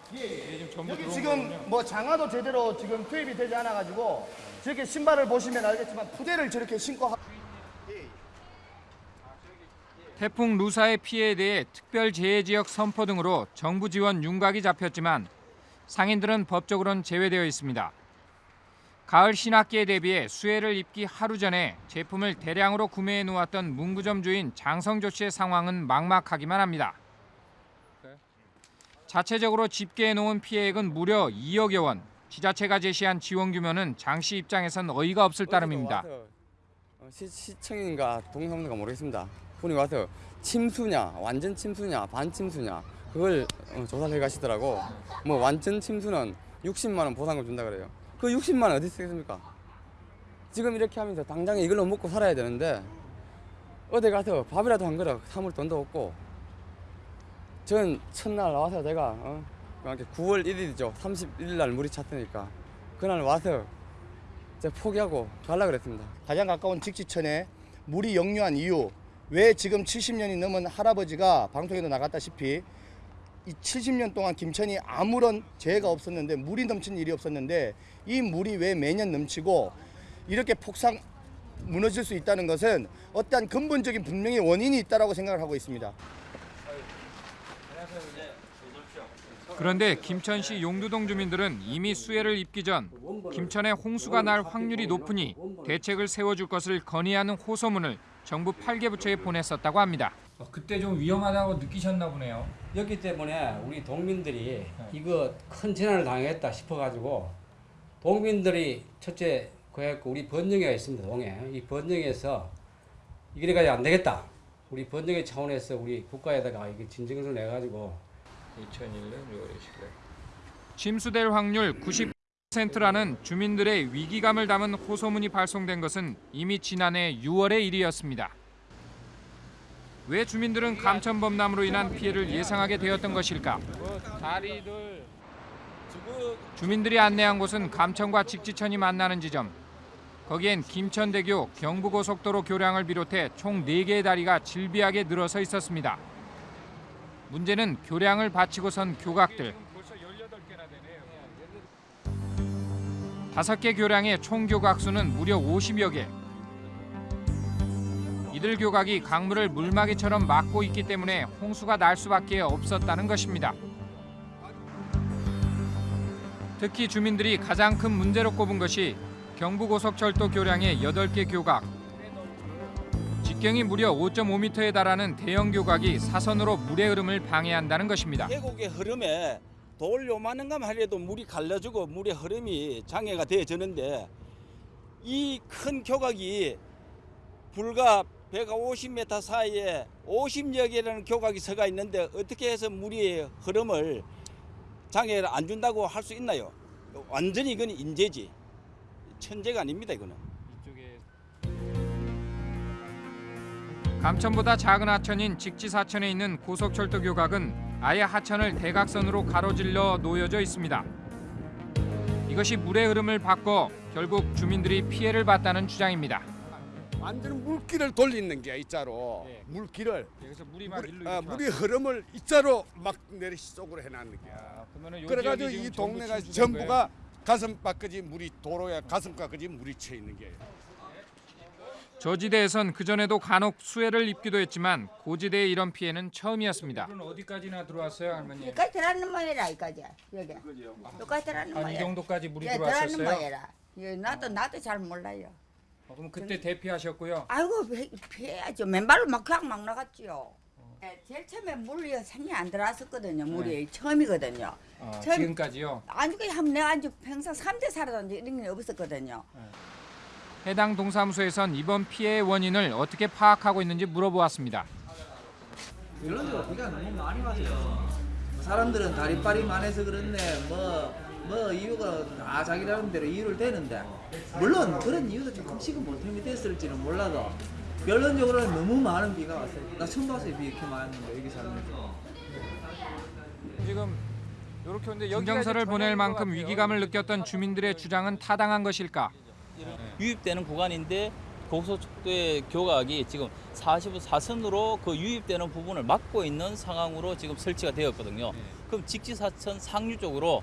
여기 지금 뭐 장화도 제대로 지금 투입이 되지 않아 가지고 저렇게 신발을 보시면 알겠지만 푸대를 저렇게 신고 하... 태풍 루사의 피해에 대해 특별 재해 지역 선포 등으로 정부 지원 윤곽이 잡혔지만 상인들은 법적으로는 제외되어 있습니다. 가을 신학기에 대비해 수해를 입기 하루 전에 제품을 대량으로 구매해 놓았던 문구점 주인 장성조 씨의 상황은 막막하기만 합니다. 자체적으로 집계해 놓은 피해액은 무려 2억여 원. 지자체가 제시한 지원 규모는 장 씨 입장에선 어이가 없을 따름입니다. 어, 시, 시청인가 동사무소가 모르겠습니다. 분이 와서 침수냐, 완전 침수냐, 반 침수냐 그걸 어, 조사를 해 가시더라고. 뭐 완전 침수는 60만 원 보상금 준다 그래요. 그 60만 원 어디 쓰겠습니까? 지금 이렇게 하면 서 당장에 이걸로 먹고 살아야 되는데 어디 가서 밥이라도 한 그릇 사물 돈도 없고 전 첫날 와서 내가 어, 이렇게 9월 1일이죠. 31일 날 물이 찼으니까 그날 와서 이제 포기하고 가려 그랬습니다. 가장 가까운 직지천에 물이 역류한 이유 왜 지금 70년이 넘은 할아버지가 방송에도 나갔다시피 이 70년 동안 김천이 아무런 재해가 없었는데 물이 넘친 일이 없었는데 이 물이 왜 매년 넘치고 이렇게 폭삭 무너질 수 있다는 것은 어떠한 근본적인 분명히 원인이 있다라고 생각을 하고 있습니다. 그런데 김천시 용두동 주민들은 이미 수해를 입기 전 김천에 홍수가 날 확률이 높으니 대책을 세워줄 것을 건의하는 호소문을 정부 8개 부처에 보냈었다고 합니다. 그때 좀 위험하다고 느끼셨나 보네요. 였기 때문에 우리 동민들이 이거 큰 재난을 당했다 싶어가지고 동민들이 첫째 그래갖고 우리 번영회가 있습니다 동에 이 번영에서 이래가지고 안 되겠다 우리 번영회 차원에서 우리 국가에다가 이게 진정을 내가지고 2001년 6월 20일 침수될 확률 90%라는 주민들의 위기감을 담은 호소문이 발송된 것은 이미 지난해 6월의 일이었습니다. 왜 주민들은 감천범람으로 인한 피해를 예상하게 되었던 것일까? 주민들이 안내한 곳은 감천과 직지천이 만나는 지점. 거기엔 김천대교, 경부고속도로 교량을 비롯해 총 4개의 다리가 질비하게 늘어서 있었습니다. 문제는 교량을 받치고 선 교각들. 다섯 개 교량의 총 교각 수는 무려 50여 개. 이들 교각이 강물을 물막이처럼 막고 있기 때문에 홍수가 날 수밖에 없었다는 것입니다. 특히 주민들이 가장 큰 문제로 꼽은 것이 경부고속철도 교량의 8개 교각. 직경이 무려 5.5m에 달하는 대형 교각이 사선으로 물의 흐름을 방해한다는 것입니다. 계곡의 흐름에 돌 요만한 감 하려도 물이 갈려주고 물의 흐름이 장애가 되어지는데 이 큰 교각이 불과 150m 사이에 50여 개라는 교각이 서가 있는데 어떻게 해서 물의 흐름을 장애를 안 준다고 할 수 있나요? 완전히 이건 인재지. 천재가 아닙니다, 이거는. 감천보다 작은 하천인 직지사천에 있는 고속철도 교각은 아예 하천을 대각선으로 가로질러 놓여져 있습니다. 이것이 물의 흐름을 바꿔 결국 주민들이 피해를 봤다는 주장입니다. 완전 물길을 돌리는 게 있자로 물길을 그래서 물이 막 일로 아, 이렇게 물이 흐름을 있자로 막 내리 속으로 해놨는 게. 그러면은 요 그래가지고 이 동네가 전부가 가슴바까지 물이 도로에 가슴가까지 물이 차 있는 게. 저지대에선 그전에도 간혹 수해를 입기도 했지만 고지대의 이런 피해는 처음이었습니다. 어디까지나 들어왔어요, 할머니? 여기까지 들어가는 모양이라 이까지 여기 여기까지 들어가는 한 모양 이 정도까지 물이 예, 들어왔었어요? 들어가는 모양이라 예, 나도 나도 잘 몰라요 어, 그럼 그때 대피하셨고요. 아이고 피- 피해야죠 맨발로 막 그냥 막 나갔지요 예, 제일 처음에 물이 생이 안 들어왔었거든요 물이 처음이거든요 아, 처음- 지금까지요. 아니 그냥 한 내가 아주 평생 3대 살아도 이런 게 없었거든요 해당 동사무소에선 이번 피해의 원인을 어떻게 파악하고 있는지 물어보았습니다. 결론적으로 비가 너무 많이 와서요. 사람들은 다리빨이 많아서 그렇네. 뭐, 뭐 이유가 다 자기 나름대로 이유를 대는데 물론 그런 이유도 조금씩은 보탬이 됐을지는 몰라도 결론적으로는 너무 많은 비가 왔어요. 나 처음 봤어요 비 이렇게 거 여기 살면서. 지금 이렇게 오는데 진정서를 보낼 만큼 위기감을 느꼈던 주민들의 주장은 타당한 것일까? 유입되는 구간인데 고속도로의 교각이 지금 44선으로 그 유입되는 부분을 막고 있는 상황으로 지금 설치가 되었거든요. 그럼 직지사천 상류 쪽으로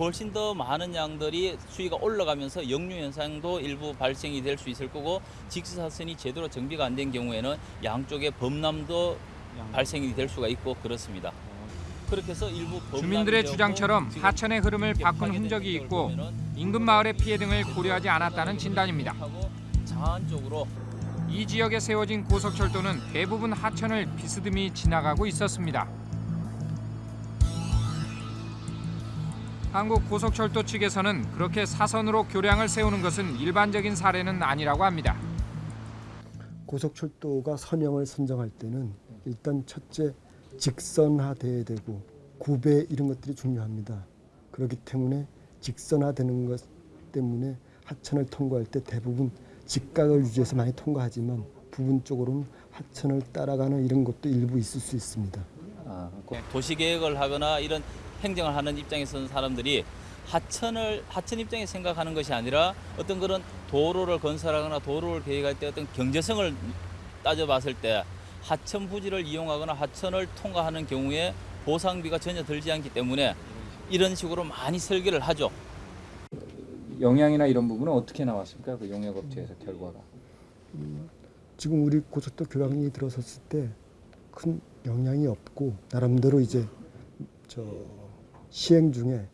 훨씬 더 많은 양들이 수위가 올라가면서 역류 현상도 일부 발생이 될 수 있을 거고 직지사선이 제대로 정비가 안 된 경우에는 양쪽에 범람도 발생이 될 수가 있고 그렇습니다. 그렇게 해서 일부 주민들의 주장처럼 하천의 흐름을 바꾼 흔적이 있고 인근 마을의 피해 등을 고려하지 않았다는 진단입니다. 이 지역에 세워진 고속철도는 대부분 하천을 비스듬히 지나가고 있었습니다. 한국 고속철도 측에서는 그렇게 사선으로 교량을 세우는 것은 일반적인 사례는 아니라고 합니다. 고속철도가 선형을 선정할 때는 일단 첫째 직선화돼야 되고 구배 이런 것들이 중요합니다. 그렇기 때문에 직선화되는 것 때문에 하천을 통과할 때 대부분 직각을 유지해서 많이 통과하지만 부분적으로는 하천을 따라가는 이런 것도 일부 있을 수 있습니다. 도시 계획을 하거나 이런 행정을 하는 입장에 서는 사람들이 하천을 하천 입장에 생각하는 것이 아니라 어떤 그런 도로를 건설하거나 도로를 계획할 때 어떤 경제성을 따져봤을 때 하천 부지를 이용하거나 하천을 통과하는 경우에 보상비가 전혀 들지 않기 때문에 이런 식으로 많이 설계를 하죠. 영향이나 이런 부분은 어떻게 나왔습니까? 그 용역업체에서 결과가. 지금 우리 고속도 교량이 들어섰을 때 큰 영향이 없고 나름대로 이제 저 시행 중에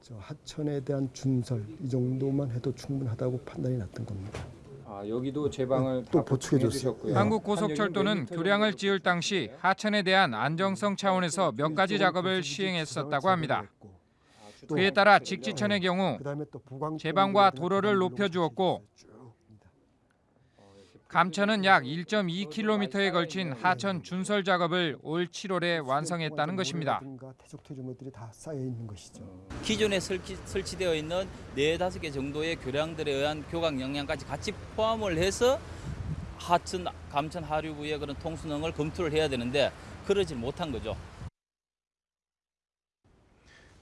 저 하천에 대한 준설 이 정도만 해도 충분하다고 판단이 났던 겁니다. 아, 여기도 제방을 또다 보충해. 주셨고요. 예. 한국고속철도는 교량을 지을 당시 하천에 대한 안정성 차원에서 몇 가지 작업을 시행했었다고 합니다. 그에 따라 직지천의 경우 제방과 도로를 높여주었고 감천은 약 1.2km에 걸친 하천 준설 작업을 올 7월에 완성했다는 것입니다. 태적 퇴조물들이 다 쌓여 있는 것이죠. 기존에 설치, 설치되어 있는 네 다섯 개 정도의 교량들에 의한 교각 영양까지 같이 포함을 해서 하천, 감천 하류부의 그런 통수능을 검토를 해야 되는데 그러질 못한 거죠.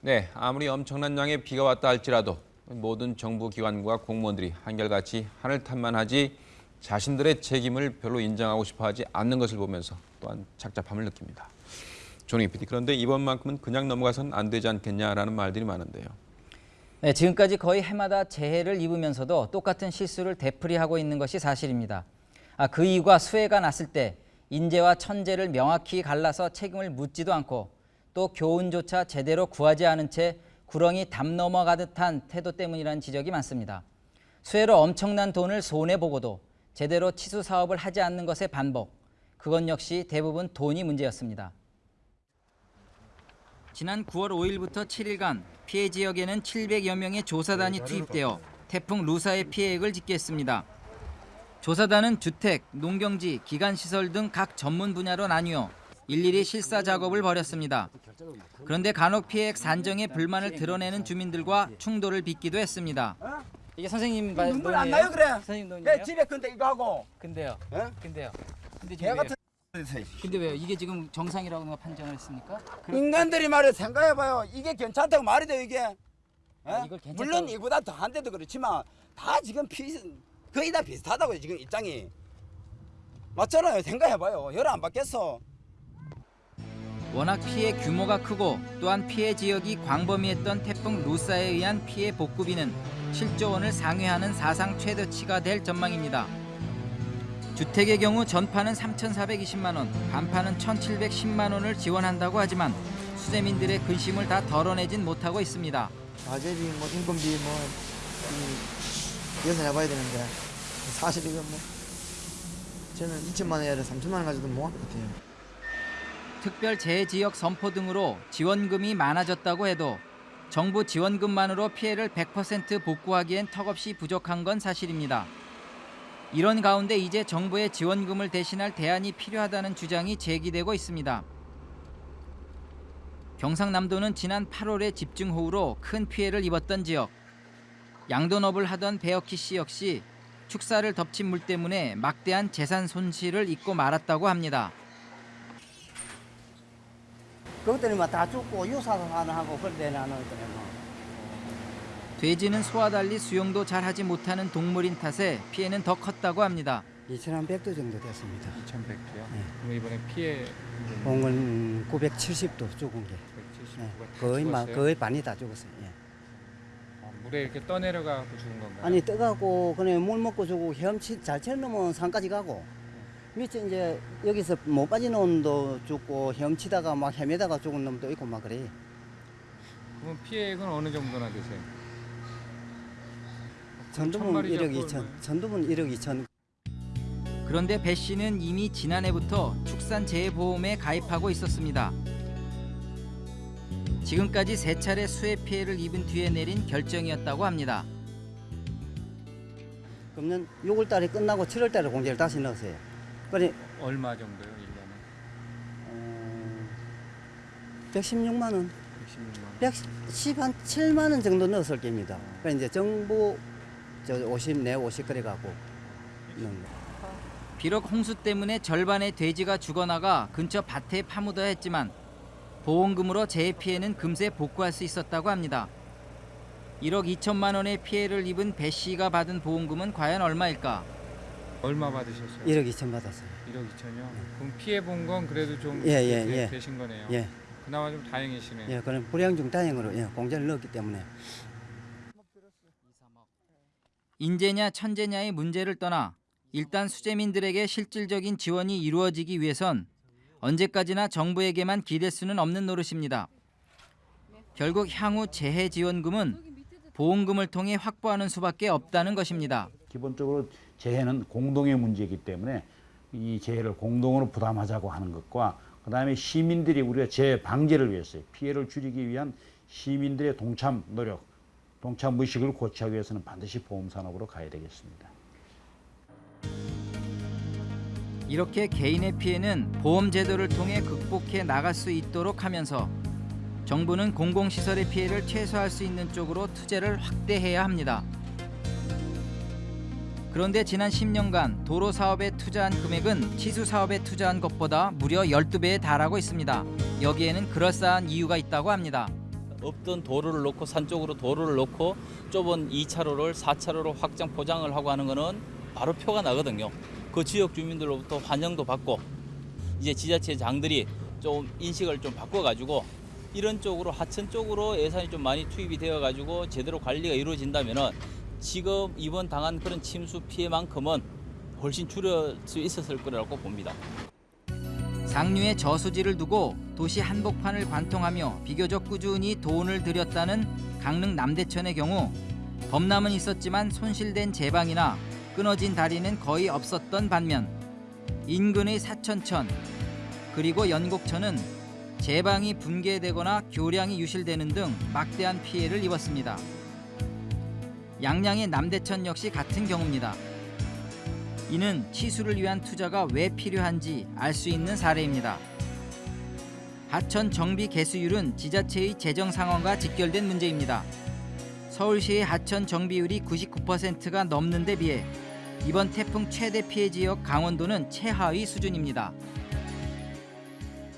네, 아무리 엄청난 양의 비가 왔다 할지라도 모든 정부 기관과 공무원들이 한결같이 하늘 탓만 하지 자신들의 책임을 별로 인정하고 싶어하지 않는 것을 보면서 또한 착잡함을 느낍니다. 조닝 PD, 그런데 이번만큼은 그냥 넘어가선 안 되지 않겠냐라는 말들이 많은데요. 네, 지금까지 거의 해마다 재해를 입으면서도 똑같은 실수를 되풀이하고 있는 것이 사실입니다. 아, 그 이유가 수해가 났을 때 인재와 천재를 명확히 갈라서 책임을 묻지도 않고 또 교훈조차 제대로 구하지 않은 채 구렁이 담 넘어가듯 한 태도 때문이라는 지적이 많습니다. 수해로 엄청난 돈을 손해보고도 제대로 치수 사업을 하지 않는 것의 반복, 그건 역시 대부분 돈이 문제였습니다. 지난 9월 5일부터 7일간 피해 지역에는 700여 명의 조사단이 투입되어 태풍 루사의 피해액을 집계했습니다. 조사단은 주택, 농경지, 기간시설 등 각 전문 분야로 나뉘어 일일이 실사 작업을 벌였습니다. 그런데 간혹 피해액 산정에 불만을 드러내는 주민들과 충돌을 빚기도 했습니다. 이게 선생님 말 눈물 안 나요 그래? 선생님 내 논이에요? 집에 근데 이거 하고 근데요. 예? 근데요. 근데 개 지금 같은? 근데 왜요? 이게 지금 정상이라고 판정을 했습니까? 그- 인간들이 말해 생각해봐요. 이게 괜찮다고 말이 돼요 이게. 예? 이걸 괜찮다고- 물론 이보다 더한 데도 그렇지만 다 지금 피 거의 다 비슷하다고요 지금 입장이. 맞잖아요. 생각해봐요. 열 안 받겠어. 워낙 피해 규모가 크고 또한 피해 지역이 광범위했던 태풍 루사에 의한 피해 복구비는 7조 원을 상회하는 사상 최대치가 될 전망입니다. 주택의 경우 전파는 3,420만 원, 반파는 1,710만 원을 지원한다고 하지만 수재민들의 근심을 다 덜어내진 못하고 있습니다. 가재비, 뭐 인건비 뭐 이, 예산해봐야 되는데 사실 이거 뭐 저는 2천만 원이 아니라 3천만 원 가지고도 뭐할 것 같아요. 특별 재해 지역 선포 등으로 지원금이 많아졌다고 해도 정부 지원금만으로 피해를 100% 복구하기엔 턱없이 부족한 건 사실입니다. 이런 가운데 이제 정부의 지원금을 대신할 대안이 필요하다는 주장이 제기되고 있습니다. 경상남도는 지난 8월에 집중호우로 큰 피해를 입었던 지역. 양돈업을 하던 배어키 씨 역시 축사를 덮친 물 때문에 막대한 재산 손실을 입고 말았다고 합니다. 그것들이 막다 죽고 유사도 하나 하고 그런데 나는 그래 뭐. 돼지는 소와 달리 수영도 잘 하지 못하는 동물인 탓에 피해는 더 컸다고 합니다. 2,100도 정도 됐습니다. 2,100도요? 그럼 이번에 피해 공은 970도 죽은 게. 네, 거의 마? 거의 반이 다 죽었어요. 예. 아, 물에 이렇게 떠내려가고 죽은 건가요? 아니 떠가고 그냥 물 먹고 주고 헤엄치 잘 쳐놓으면 산까지 가고 밑에 이제 여기서 못 빠지는 놈도 죽고 헤엄치다가 막 헤매다가 죽은 놈도 있고 막 그래. 그럼 피해액은 어느 정도나 되세요? 전두문 마리 1억 잡고 2천, 전두문 1억 2천. 그런데 배 씨는 이미 지난해부터 축산재해보험에 가입하고 있었습니다. 지금까지 세 차례 수해 피해를 입은 뒤에 내린 결정이었다고 합니다. 그러면 6월 달에 끝나고 7월 달에 공제를 다시 넣었어요. 그래 얼마 정도요, 1년에? 어, 116만 원. 116만 110 한 7만 원 정도 넣었을 겁니다. 그래 이제 정부 저 50, 내 50 그래 거. 비록 홍수 때문에 절반의 돼지가 죽어나가 근처 밭에 파묻어야 했지만 보험금으로 재해 피해는 금세 복구할 수 있었다고 합니다. 1억 2천만 원의 피해를 입은 배 씨가 받은 보험금은 과연 얼마일까? 얼마 받으셨어요? 1억 2천 받았어요. 1억 2천이요? 그럼 피해 본 건 그래도 좀 예, 예, 되- 예. 되신 거네요. 예. 그나마 좀 다행이시네요. 예, 그런 불량 중 다행으로 예, 공제를 넣었기 때문에 인재냐 천재냐의 문제를 떠나 일단 수재민들에게 실질적인 지원이 이루어지기 위해선 언제까지나 정부에게만 기댈 수는 없는 노릇입니다. 결국 향후 재해 지원금은 보험금을 통해 확보하는 수밖에 없다는 것입니다. 기본적으로 재해는 공동의 문제이기 때문에 이 재해를 공동으로 부담하자고 하는 것과 그 다음에 시민들이 우리가 재해 방지를 위해서 피해를 줄이기 위한 시민들의 동참 노력, 동참 의식을 고취하기 위해서는 반드시 보험 산업으로 가야 되겠습니다. 이렇게 개인의 피해는 보험 제도를 통해 극복해 나갈 수 있도록 하면서 정부는 공공시설의 피해를 최소화할 수 있는 쪽으로 투자를 확대해야 합니다. 그런데 지난 10년간 도로 사업에 투자한 금액은 치수 사업에 투자한 것보다 무려 12배에 달하고 있습니다. 여기에는 그럴싸한 이유가 있다고 합니다. 없던 도로를 놓고 산 쪽으로 도로를 놓고 좁은 2차로를 4차로로 확장 포장을 하고 하는 거는 바로 표가 나거든요. 그 지역 주민들로부터 환영도 받고 이제 지자체 장들이 좀 인식을 좀 바꿔가지고 이런 쪽으로 하천 쪽으로 예산이 좀 많이 투입이 되어가지고 제대로 관리가 이루어진다면은 지금 이번 당한 그런 침수 피해만큼은 훨씬 줄일 수 있었을 거라고 봅니다. 상류에 저수지를 두고 도시 한복판을 관통하며 비교적 꾸준히 돈을 들였다는 강릉 남대천의 경우 범람은 있었지만 손실된 제방이나 끊어진 다리는 거의 없었던 반면 인근의 사천천 그리고 연곡천은 제방이 붕괴되거나 교량이 유실되는 등 막대한 피해를 입었습니다. 양양의 남대천 역시 같은 경우입니다. 이는 치수를 위한 투자가 왜 필요한지 알 수 있는 사례입니다. 하천 정비 개수율은 지자체의 재정 상황과 직결된 문제입니다. 서울시의 하천 정비율이 99%가 넘는 데 비해 이번 태풍 최대 피해 지역 강원도는 최하위 수준입니다.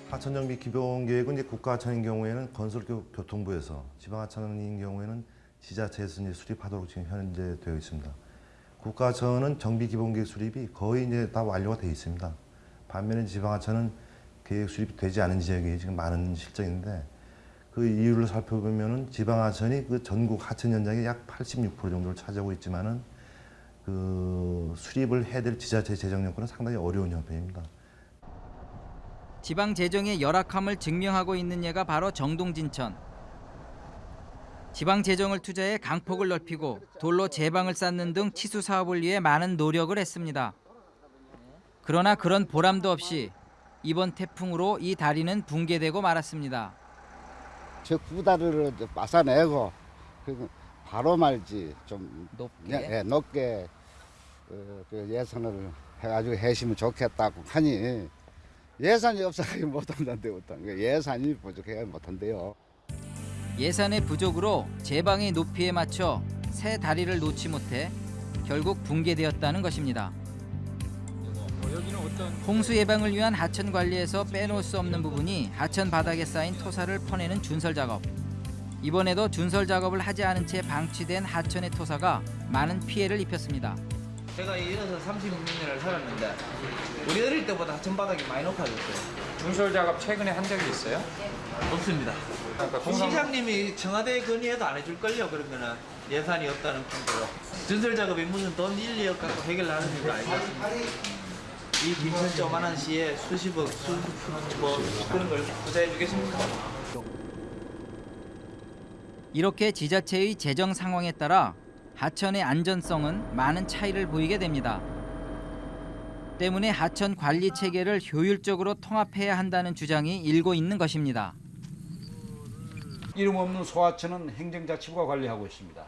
하천 정비 기본 계획은 이제 국가 하천인 경우에는 건설교통부에서 지방 하천인 경우에는 지자체에서 이제 수립하도록 지금 현재 되어 있습니다. 국가하천은 정비 기본 계획 수립이 거의 이제 다 완료가 되어 있습니다. 반면에 지방하천은 계획 수립이 되지 않은 지역이 지금 많은 실정인데 그 이유를 살펴보면은 지방하천이 그 전국 하천 현장의 약 86% 정도를 차지하고 있지만은 그 수립을 해야 될 지자체 재정 여건은 상당히 어려운 형편입니다. 지방 재정의 열악함을 증명하고 있는 예가 바로 정동진천. 지방 재정을 투자해 강폭을 넓히고 돌로 제방을 쌓는 등 치수 사업을 위해 많은 노력을 했습니다. 그러나 그런 보람도 없이 이번 태풍으로 이 다리는 붕괴되고 말았습니다. 저 구다리를 이제 빠사내고 그 바로 말지 좀 높게 예, 높게 그, 그 예산을 해가지고 해시면 좋겠다고 하니 예산이 없어가지고 못한다는데 예산이 부족해가 못한대요. 예산의 부족으로 제방의 높이에 맞춰 새 다리를 놓지 못해 결국 붕괴되었다는 것입니다. 홍수 예방을 위한 하천 관리에서 빼놓을 수 없는 부분이 하천 바닥에 쌓인 토사를 퍼내는 준설 작업. 이번에도 준설 작업을 하지 않은 채 방치된 하천의 토사가 많은 피해를 입혔습니다. 제가 이어서 36년을 살았는데 우리 어릴 때보다 하천 바닥이 많이 높아졌어요. 준설 작업 최근에 한 적이 있어요? 없습니다. 그러니까 그 동상- 시장님이 청와대에 건의해도 안 해줄걸요 그러면은 예산이 없다는 판대로 준설 작업이 무슨 돈 1, 2억 갖고 해결하는 일도 아니겠습니까? 이 빈천 조만한 시에 수십억, 수뭐 그런 걸 투자해 주겠습니까? 이렇게 지자체의 재정 상황에 따라 하천의 안전성은 많은 차이를 보이게 됩니다. 때문에 하천 관리 체계를 효율적으로 통합해야 한다는 주장이 일고 있는 것입니다. 이름 없는 소하천은 행정자치부가 관리하고 있습니다.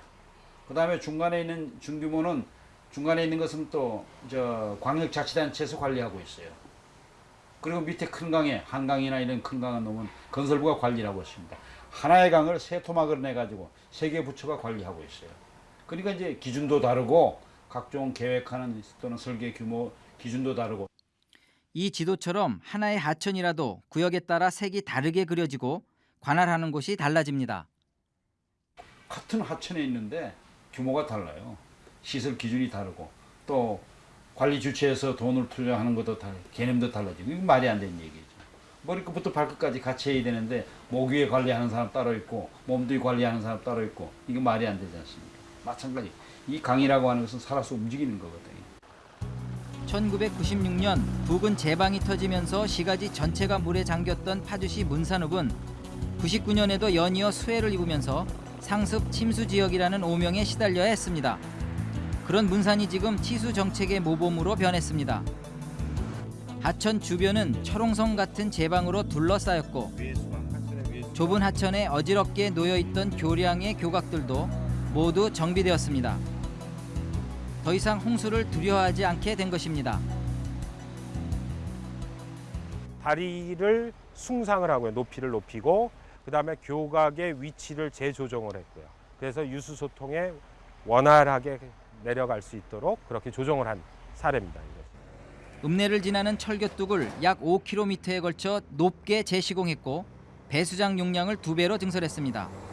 그 다음에 중간에 있는 중규모는 중간에 있는 것은 또 저 광역자치단체에서 관리하고 있어요. 그리고 밑에 큰 강에 한강이나 이런 큰 강은 놈은 건설부가 관리를 하고 있습니다. 하나의 강을 세 토막을 내 가지고 세 개 부처가 관리하고 있어요. 그러니까 이제 기준도 다르고 각종 계획하는 또는 설계 규모 기준도 다르고 이 지도처럼 하나의 하천이라도 구역에 따라 색이 다르게 그려지고 관할하는 곳이 달라집니다. 같은 하천에 있는데 규모가 달라요. 시설 기준이 다르고 또 관리 주체에서 돈을 투자하는 것도 다르고 개념도 달라지고 이거 말이 안 되는 얘기죠. 머리끝부터 발끝까지 같이 해야 되는데 목 위에 관리하는 사람 따로 있고 몸뒤 관리하는 사람 따로 있고 이거 말이 안 되지 않습니까? 마찬가지 이 강이라고 하는 것은 살아서 움직이는 거거든요. 1996년 부근 제방이 터지면서 시가지 전체가 물에 잠겼던 파주시 문산읍은 99년에도 연이어 수해를 입으면서 상습 침수 지역이라는 오명에 시달려야 했습니다. 그런 문산이 지금 치수 정책의 모범으로 변했습니다. 하천 주변은 철옹성 같은 제방으로 둘러싸였고 좁은 하천에 어지럽게 놓여있던 교량의 교각들도 모두 정비되었습니다. 더 이상 홍수를 두려워하지 않게 된 것입니다. 다리를 숭상을 하고요. 높이를 높이고 그다음에 교각의 위치를 재조정을 했고요. 그래서 유수 소통에 원활하게 내려갈 수 있도록 그렇게 조정을 한 사례입니다. 읍내를 지나는 철교뚝을 약 5km에 걸쳐 높게 재시공했고 배수장 용량을 두 배로 증설했습니다.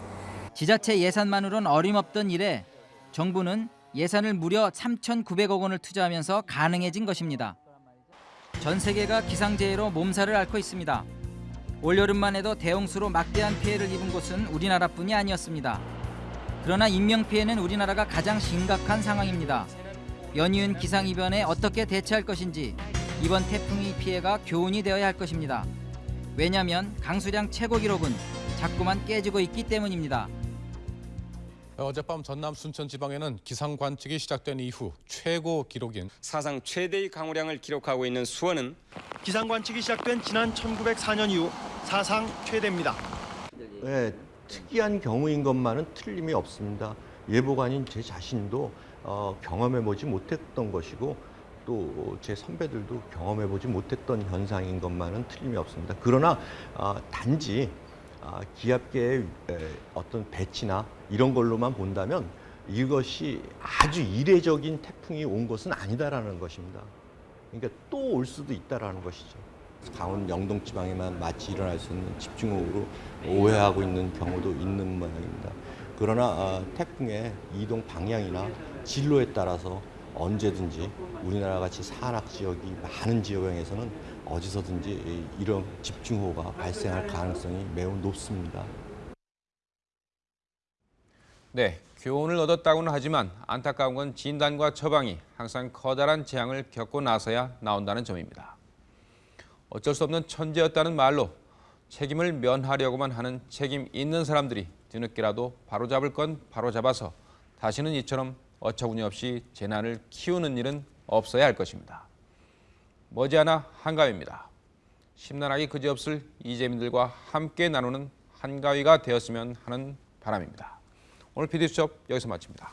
지자체 예산만으론 어림없던 일에 정부는 예산을 무려 3,900억 원을 투자하면서 가능해진 것입니다. 전 세계가 기상재해로 몸살을 앓고 있습니다. 올여름만 해도 대홍수로 막대한 피해를 입은 곳은 우리나라뿐이 아니었습니다. 그러나 인명피해는 우리나라가 가장 심각한 상황입니다. 연이은 기상이변에 어떻게 대처할 것인지 이번 태풍의 피해가 교훈이 되어야 할 것입니다. 왜냐하면 강수량 최고 기록은 자꾸만 깨지고 있기 때문입니다. 어젯밤 전남 순천 지방에는 기상 관측이 시작된 이후 최고 기록인 사상 최대의 강우량을 기록하고 있는 수원은 기상 관측이 시작된 지난 1904년 이후 사상 최대입니다. 네, 특이한 경우인 것만은 틀림이 없습니다. 예보관인 제 자신도 어, 경험해보지 못했던 것이고 또 제 선배들도 경험해보지 못했던 현상인 것만은 틀림이 없습니다. 그러나 어, 단지 아, 기압계의 에, 어떤 배치나 이런 걸로만 본다면 이것이 아주 이례적인 태풍이 온 것은 아니다라는 것입니다. 그러니까 또 올 수도 있다라는 것이죠. 강원 영동 지방에만 마치 일어날 수 있는 집중호우로 오해하고 있는 경우도 있는 모양입니다. 그러나 아, 태풍의 이동 방향이나 진로에 따라서 언제든지 우리나라 같이 산악 지역이 많은 지역에서는 어디서든지 이- 이런 집중호우가 발생할 가능성이 매우 높습니다. 네, 교훈을 얻었다고는 하지만 안타까운 건 진단과 처방이 항상 커다란 재앙을 겪고 나서야 나온다는 점입니다. 어쩔 수 없는 천재였다는 말로 책임을 면하려고만 하는 책임 있는 사람들이 뒤늦게라도 바로잡을 건 바로잡아서 다시는 이처럼 어처구니 없이 재난을 키우는 일은 없어야 할 것입니다. 머지않아 한가위입니다. 심란하기 그지없을 이재민들과 함께 나누는 한가위가 되었으면 하는 바람입니다. 오늘 PD 수첩 여기서 마칩니다.